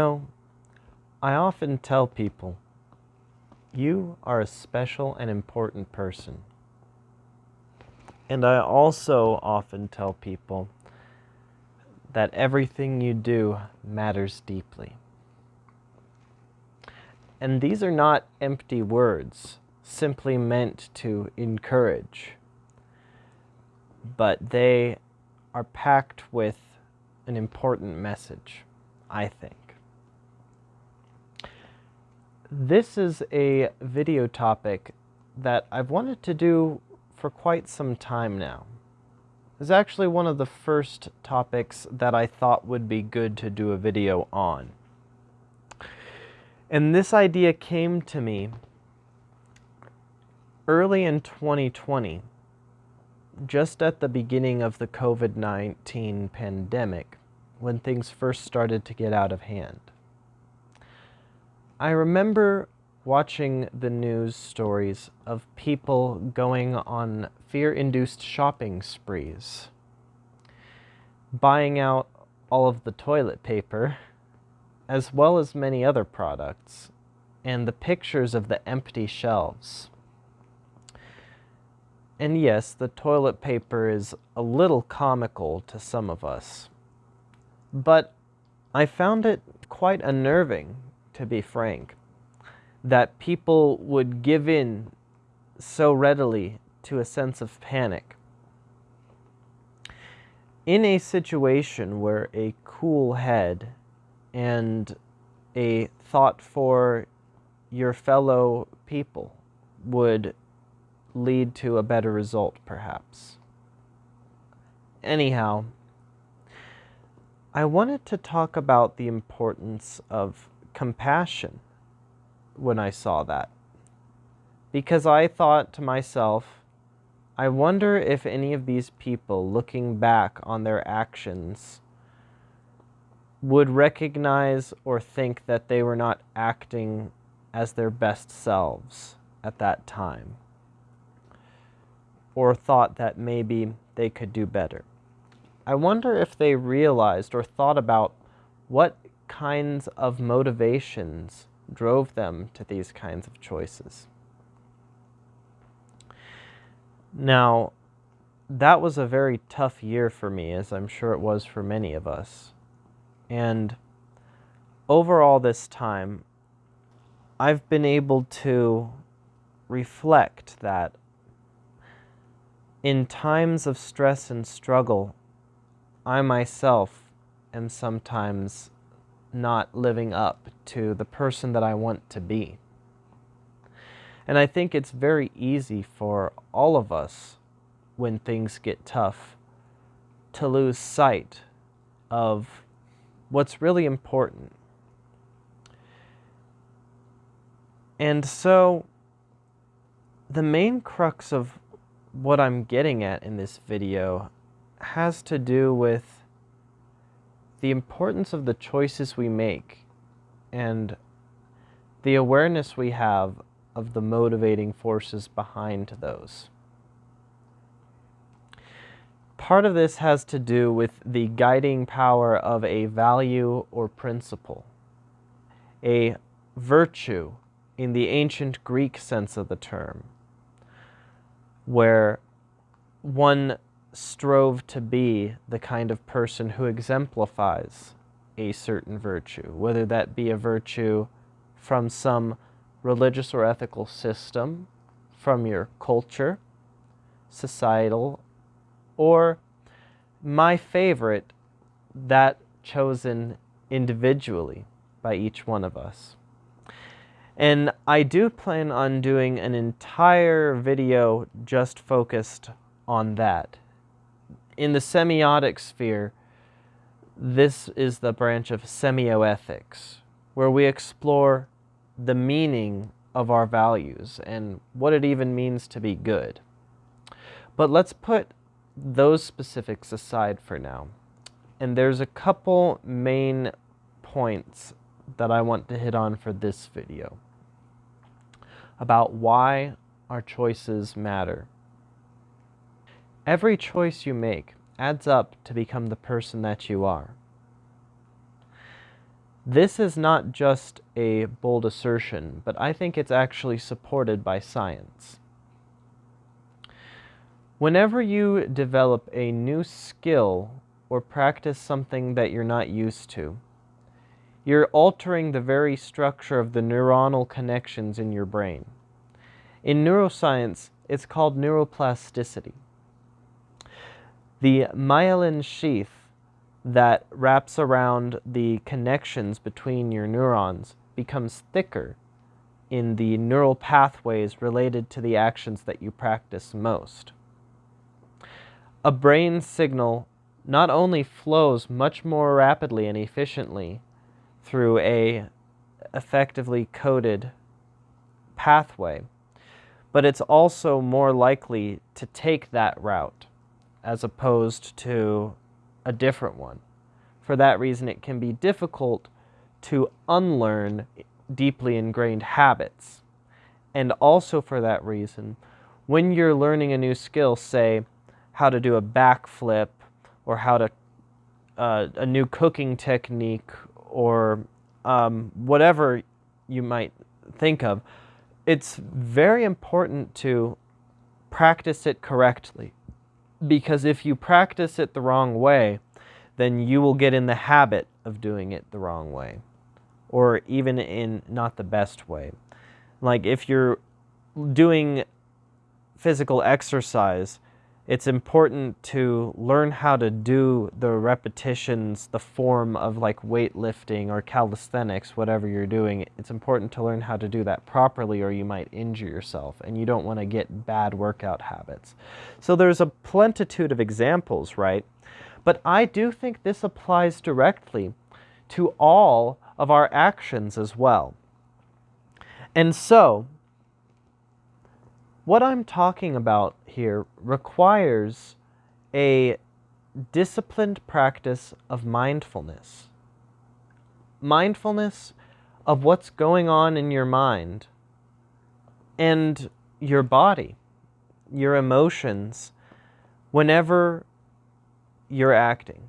know, I often tell people, you are a special and important person. And I also often tell people that everything you do matters deeply. And these are not empty words, simply meant to encourage, but they are packed with an important message, I think. This is a video topic that I've wanted to do for quite some time now. It's actually one of the first topics that I thought would be good to do a video on. And this idea came to me early in 2020, just at the beginning of the COVID-19 pandemic, when things first started to get out of hand. I remember watching the news stories of people going on fear-induced shopping sprees, buying out all of the toilet paper as well as many other products, and the pictures of the empty shelves. And yes, the toilet paper is a little comical to some of us, but I found it quite unnerving, to be frank, that people would give in so readily to a sense of panic. In a situation where a cool head and a thought for your fellow people would lead to a better result, perhaps. Anyhow, I wanted to talk about the importance of compassion when I saw that. Because I thought to myself, I wonder if any of these people looking back on their actions would recognize or think that they were not acting as their best selves at that time, or thought that maybe they could do better. I wonder if they realized or thought about what kinds of motivations drove them to these kinds of choices. Now, that was a very tough year for me, as I'm sure it was for many of us. And over all this time, I've been able to reflect that in times of stress and struggle, I myself am sometimes not living up to the person that I want to be. And I think it's very easy for all of us when things get tough to lose sight of what's really important. And so the main crux of what I'm getting at in this video has to do with the importance of the choices we make and the awareness we have of the motivating forces behind those. Part of this has to do with the guiding power of a value or principle, a virtue in the ancient Greek sense of the term, where one strove to be the kind of person who exemplifies a certain virtue, whether that be a virtue from some religious or ethical system, from your culture, societal, or my favorite, that chosen individually by each one of us. And I do plan on doing an entire video just focused on that. In the semiotic sphere, this is the branch of semioethics, where we explore the meaning of our values and what it even means to be good. But let's put those specifics aside for now. And there's a couple main points that I want to hit on for this video about why our choices matter Every choice you make adds up to become the person that you are. This is not just a bold assertion, but I think it's actually supported by science. Whenever you develop a new skill or practice something that you're not used to, you're altering the very structure of the neuronal connections in your brain. In neuroscience, it's called neuroplasticity. The myelin sheath that wraps around the connections between your neurons becomes thicker in the neural pathways related to the actions that you practice most. A brain signal not only flows much more rapidly and efficiently through a effectively coded pathway, but it's also more likely to take that route as opposed to a different one. For that reason, it can be difficult to unlearn deeply ingrained habits. And also for that reason, when you're learning a new skill, say how to do a backflip or how to uh, a new cooking technique or um, whatever you might think of, it's very important to practice it correctly. Because if you practice it the wrong way, then you will get in the habit of doing it the wrong way, or even in not the best way. Like if you're doing physical exercise, it's important to learn how to do the repetitions, the form of like weightlifting or calisthenics, whatever you're doing. It's important to learn how to do that properly or you might injure yourself and you don't want to get bad workout habits. So there's a plentitude of examples, right? But I do think this applies directly to all of our actions as well. And so, what I'm talking about here requires a disciplined practice of mindfulness. Mindfulness of what's going on in your mind and your body, your emotions, whenever you're acting.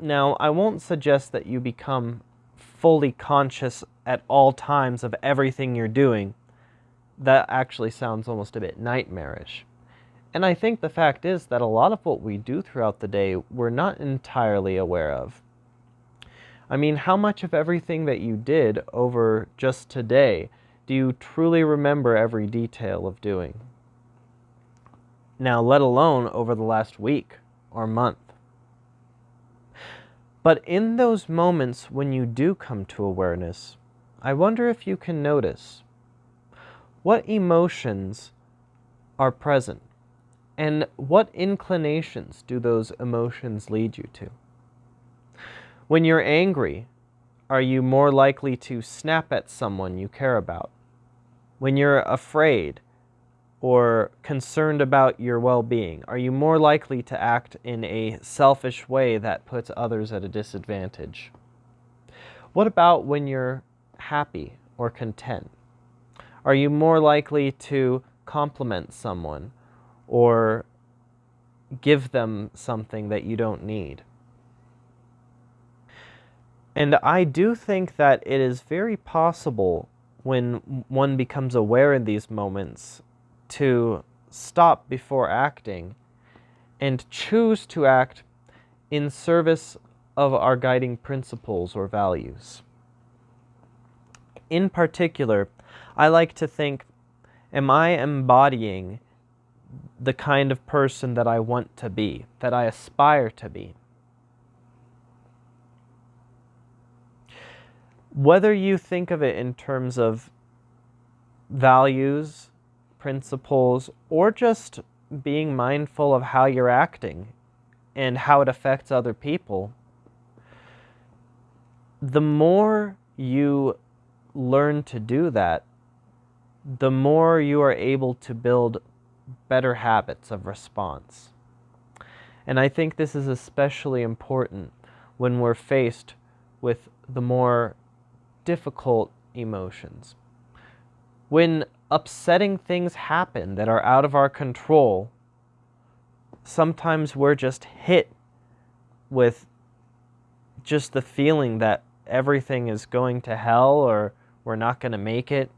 Now, I won't suggest that you become fully conscious at all times of everything you're doing. That actually sounds almost a bit nightmarish. And I think the fact is that a lot of what we do throughout the day, we're not entirely aware of. I mean, how much of everything that you did over just today do you truly remember every detail of doing? Now, let alone over the last week or month. But in those moments when you do come to awareness, I wonder if you can notice what emotions are present and what inclinations do those emotions lead you to? When you're angry, are you more likely to snap at someone you care about? When you're afraid or concerned about your well being, are you more likely to act in a selfish way that puts others at a disadvantage? What about when you're happy or content? Are you more likely to compliment someone or give them something that you don't need. And I do think that it is very possible when one becomes aware in these moments to stop before acting and choose to act in service of our guiding principles or values. In particular, I like to think, am I embodying the kind of person that I want to be, that I aspire to be. Whether you think of it in terms of values, principles, or just being mindful of how you're acting and how it affects other people, the more you learn to do that, the more you are able to build better habits of response. And I think this is especially important when we're faced with the more difficult emotions. When upsetting things happen that are out of our control, sometimes we're just hit with just the feeling that everything is going to hell or we're not going to make it.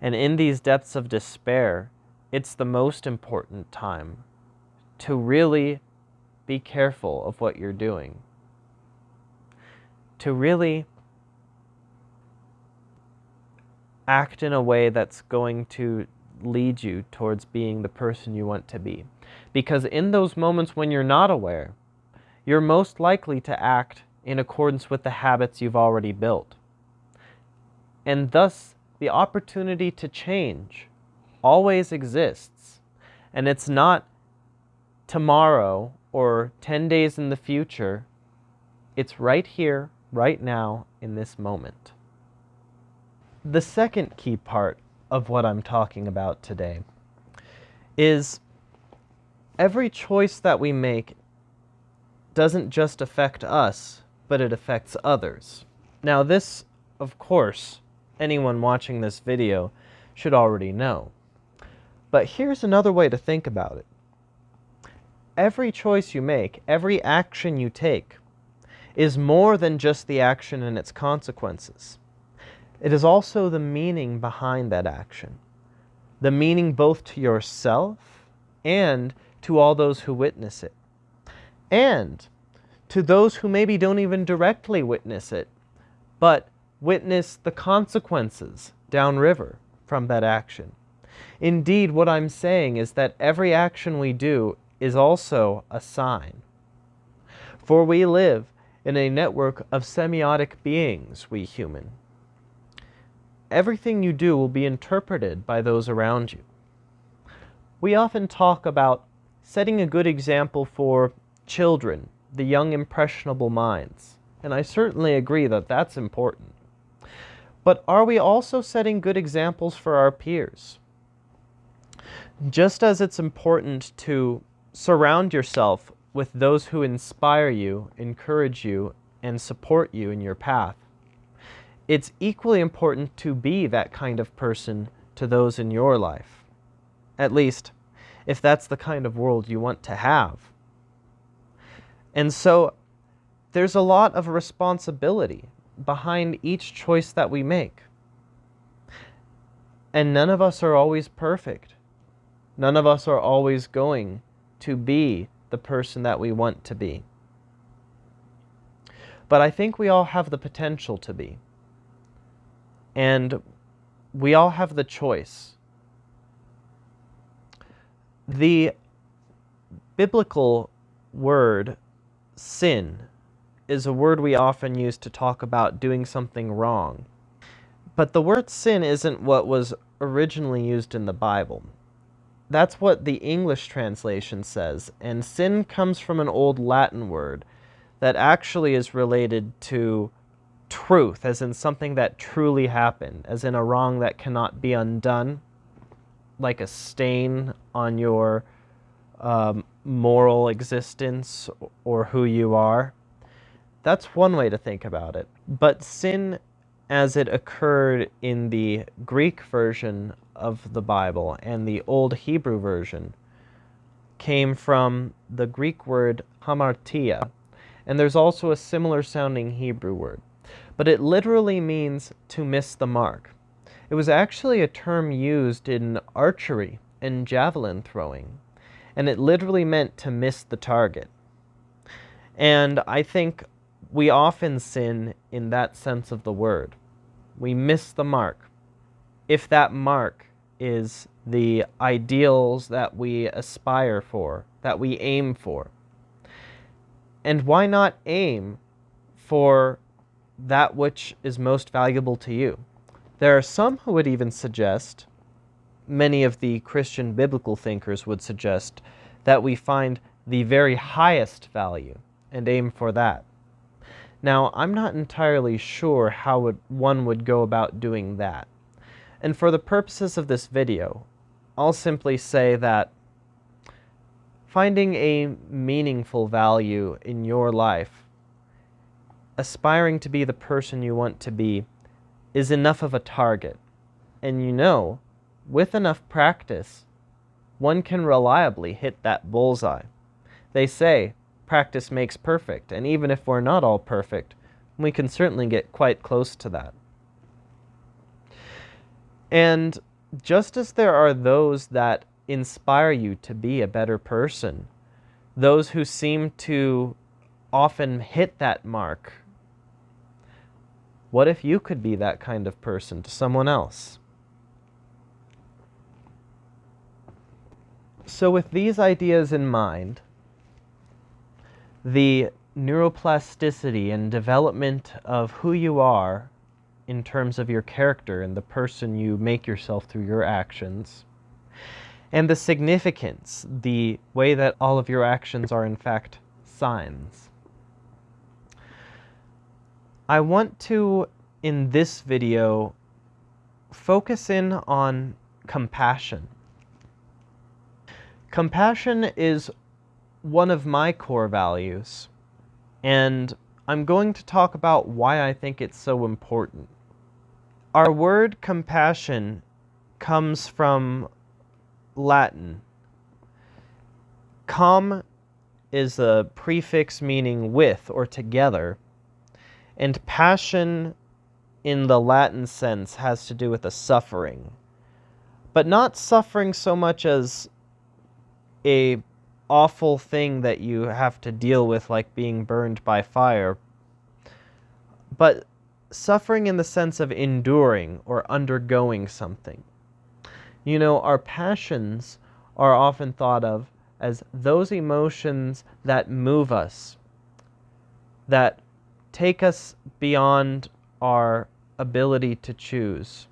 And in these depths of despair, it's the most important time to really be careful of what you're doing. To really act in a way that's going to lead you towards being the person you want to be. Because in those moments when you're not aware, you're most likely to act in accordance with the habits you've already built. And thus, the opportunity to change always exists. And it's not tomorrow or 10 days in the future. It's right here, right now, in this moment. The second key part of what I'm talking about today is every choice that we make doesn't just affect us, but it affects others. Now this, of course, anyone watching this video should already know. But here's another way to think about it. Every choice you make, every action you take, is more than just the action and its consequences. It is also the meaning behind that action. The meaning both to yourself and to all those who witness it. And to those who maybe don't even directly witness it, but witness the consequences downriver from that action. Indeed, what I'm saying is that every action we do is also a sign. For we live in a network of semiotic beings, we human. Everything you do will be interpreted by those around you. We often talk about setting a good example for children, the young impressionable minds, and I certainly agree that that's important. But are we also setting good examples for our peers? Just as it's important to surround yourself with those who inspire you, encourage you, and support you in your path, it's equally important to be that kind of person to those in your life. At least, if that's the kind of world you want to have. And so, there's a lot of responsibility behind each choice that we make. And none of us are always perfect. None of us are always going to be the person that we want to be. But I think we all have the potential to be. And we all have the choice. The biblical word sin is a word we often use to talk about doing something wrong. But the word sin isn't what was originally used in the Bible. That's what the English translation says, and sin comes from an old Latin word that actually is related to truth, as in something that truly happened, as in a wrong that cannot be undone, like a stain on your um, moral existence or who you are. That's one way to think about it. But sin as it occurred in the Greek version of the Bible and the Old Hebrew version came from the Greek word hamartia, and there's also a similar sounding Hebrew word, but it literally means to miss the mark. It was actually a term used in archery and javelin throwing, and it literally meant to miss the target. And I think we often sin in that sense of the word. We miss the mark. If that mark is the ideals that we aspire for, that we aim for. And why not aim for that which is most valuable to you? There are some who would even suggest, many of the Christian biblical thinkers would suggest, that we find the very highest value and aim for that. Now, I'm not entirely sure how one would go about doing that. And for the purposes of this video, I'll simply say that finding a meaningful value in your life, aspiring to be the person you want to be, is enough of a target. And you know, with enough practice, one can reliably hit that bullseye. They say practice makes perfect, and even if we're not all perfect, we can certainly get quite close to that. And just as there are those that inspire you to be a better person, those who seem to often hit that mark, what if you could be that kind of person to someone else? So, with these ideas in mind, the neuroplasticity and development of who you are in terms of your character and the person you make yourself through your actions, and the significance, the way that all of your actions are in fact signs. I want to, in this video, focus in on compassion. Compassion is one of my core values, and I'm going to talk about why I think it's so important. Our word compassion comes from Latin. Com is a prefix meaning with or together, and passion in the Latin sense has to do with a suffering. But not suffering so much as a awful thing that you have to deal with like being burned by fire, but suffering in the sense of enduring or undergoing something. You know, our passions are often thought of as those emotions that move us, that take us beyond our ability to choose.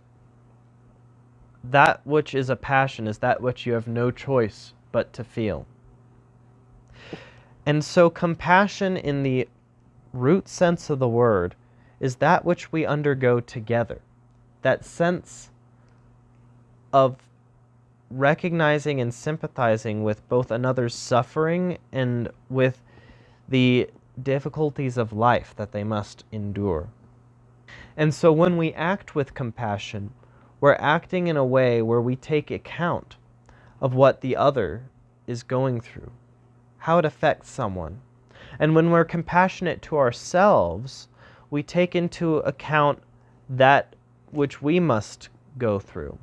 That which is a passion is that which you have no choice but to feel. And so, compassion in the root sense of the word is that which we undergo together. That sense of recognizing and sympathizing with both another's suffering and with the difficulties of life that they must endure. And so when we act with compassion, we're acting in a way where we take account of what the other is going through, how it affects someone. And when we're compassionate to ourselves, we take into account that which we must go through.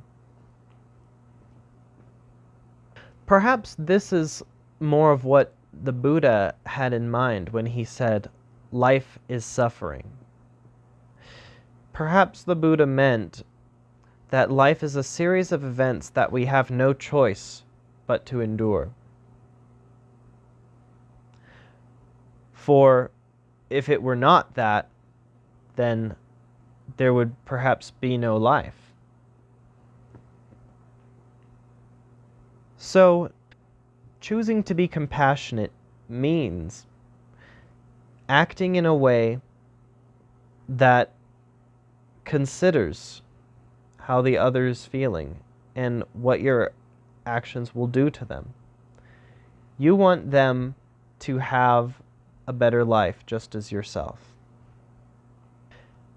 Perhaps this is more of what the Buddha had in mind when he said, Life is suffering. Perhaps the Buddha meant that life is a series of events that we have no choice but to endure. For if it were not that, then there would perhaps be no life. So, choosing to be compassionate means acting in a way that considers how the other is feeling and what your actions will do to them. You want them to have a better life just as yourself.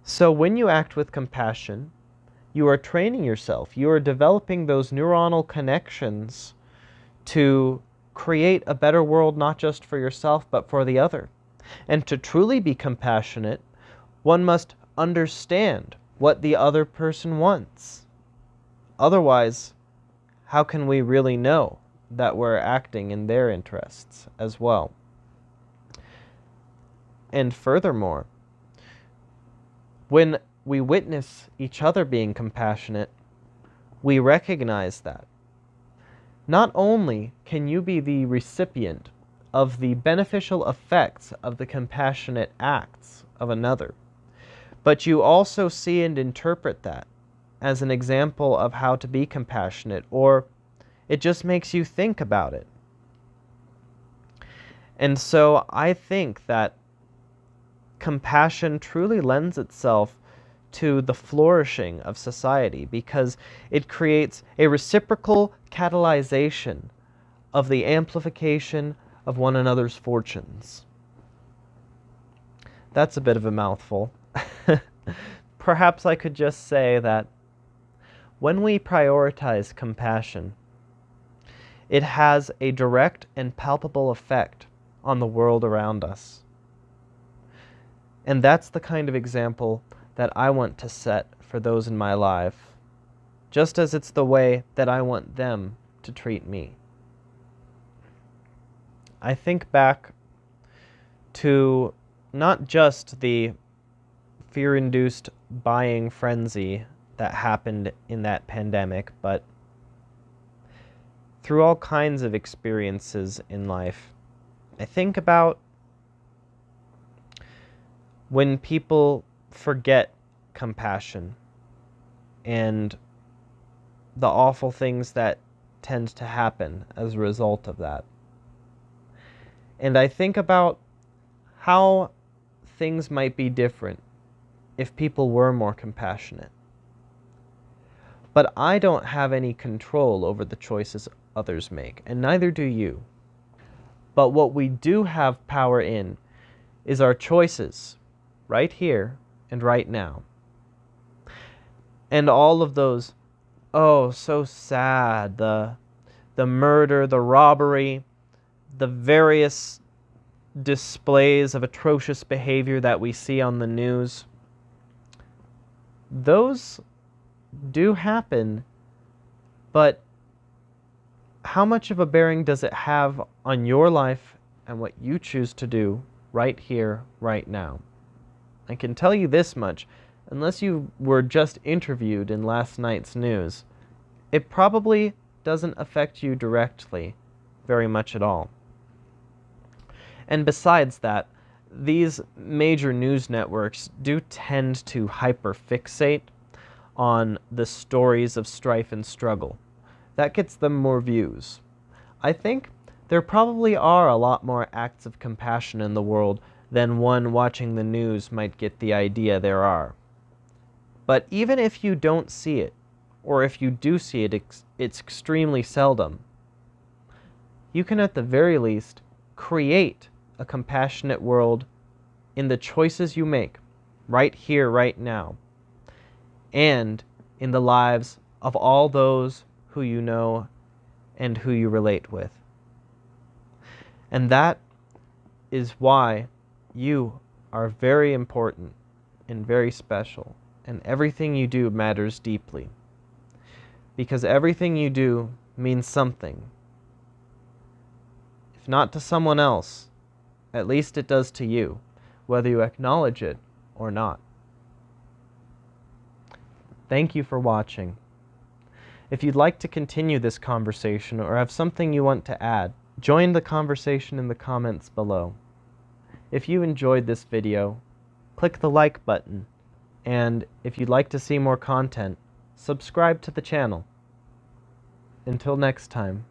So when you act with compassion, you are training yourself. You are developing those neuronal connections to create a better world not just for yourself but for the other. And to truly be compassionate, one must understand what the other person wants. Otherwise, how can we really know that we're acting in their interests as well? And furthermore, when we witness each other being compassionate, we recognize that. Not only can you be the recipient of the beneficial effects of the compassionate acts of another, but you also see and interpret that as an example of how to be compassionate, or it just makes you think about it. And so I think that compassion truly lends itself to the flourishing of society because it creates a reciprocal catalyzation of the amplification of one another's fortunes. That's a bit of a mouthful. Perhaps I could just say that when we prioritize compassion, it has a direct and palpable effect on the world around us. And that's the kind of example that I want to set for those in my life, just as it's the way that I want them to treat me. I think back to not just the fear induced buying frenzy that happened in that pandemic, but through all kinds of experiences in life. I think about when people forget compassion and the awful things that tend to happen as a result of that. And I think about how things might be different if people were more compassionate. But I don't have any control over the choices others make, and neither do you. But what we do have power in is our choices, right here and right now. And all of those, oh, so sad, the, the murder, the robbery, the various displays of atrocious behavior that we see on the news, those do happen, but how much of a bearing does it have on your life and what you choose to do right here, right now? I can tell you this much unless you were just interviewed in last night's news, it probably doesn't affect you directly very much at all. And besides that, these major news networks do tend to hyperfixate on the stories of strife and struggle. That gets them more views. I think there probably are a lot more acts of compassion in the world than one watching the news might get the idea there are. But even if you don't see it, or if you do see it, it's extremely seldom, you can at the very least create a compassionate world in the choices you make, right here, right now and in the lives of all those who you know and who you relate with. And that is why you are very important and very special, and everything you do matters deeply. Because everything you do means something. If not to someone else, at least it does to you, whether you acknowledge it or not. Thank you for watching. If you'd like to continue this conversation or have something you want to add, join the conversation in the comments below. If you enjoyed this video, click the like button, and if you'd like to see more content, subscribe to the channel. Until next time.